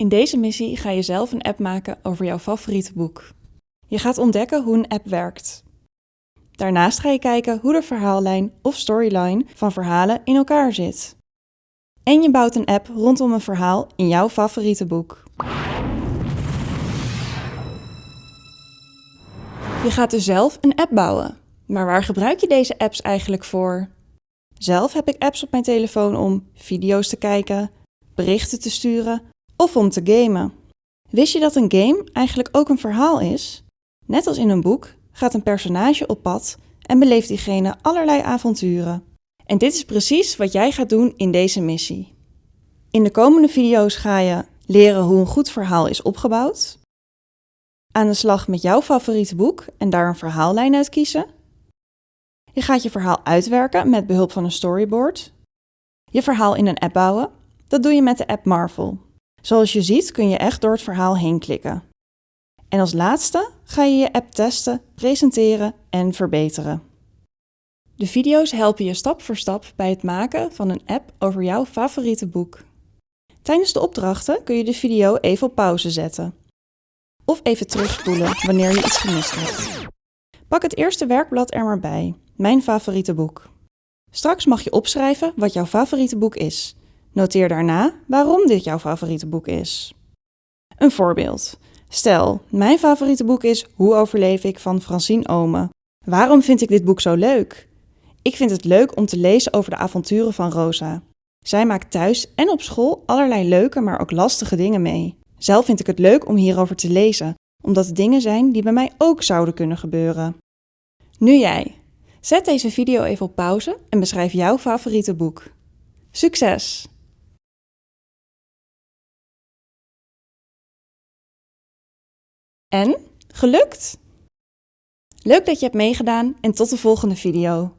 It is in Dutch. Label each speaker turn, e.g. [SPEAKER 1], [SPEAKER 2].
[SPEAKER 1] In deze missie ga je zelf een app maken over jouw favoriete boek. Je gaat ontdekken hoe een app werkt. Daarnaast ga je kijken hoe de verhaallijn of storyline van verhalen in elkaar zit. En je bouwt een app rondom een verhaal in jouw favoriete boek. Je gaat dus zelf een app bouwen. Maar waar gebruik je deze apps eigenlijk voor? Zelf heb ik apps op mijn telefoon om video's te kijken, berichten te sturen of om te gamen. Wist je dat een game eigenlijk ook een verhaal is? Net als in een boek gaat een personage op pad en beleeft diegene allerlei avonturen. En dit is precies wat jij gaat doen in deze missie. In de komende video's ga je leren hoe een goed verhaal is opgebouwd, aan de slag met jouw favoriete boek en daar een verhaallijn uit kiezen. Je gaat je verhaal uitwerken met behulp van een storyboard. Je verhaal in een app bouwen. Dat doe je met de app Marvel. Zoals je ziet kun je echt door het verhaal heen klikken. En als laatste ga je je app testen, presenteren en verbeteren. De video's helpen je stap voor stap bij het maken van een app over jouw favoriete boek. Tijdens de opdrachten kun je de video even op pauze zetten. Of even terugspoelen wanneer je iets gemist hebt. Pak het eerste werkblad er maar bij, mijn favoriete boek. Straks mag je opschrijven wat jouw favoriete boek is. Noteer daarna waarom dit jouw favoriete boek is. Een voorbeeld. Stel, mijn favoriete boek is Hoe overleef ik van Francine Ome. Waarom vind ik dit boek zo leuk? Ik vind het leuk om te lezen over de avonturen van Rosa. Zij maakt thuis en op school allerlei leuke, maar ook lastige dingen mee. Zelf vind ik het leuk om hierover te lezen, omdat het dingen zijn die bij mij ook zouden kunnen gebeuren. Nu jij. Zet deze video even op pauze en beschrijf jouw favoriete boek. Succes! En? Gelukt? Leuk dat je hebt meegedaan en tot de volgende video.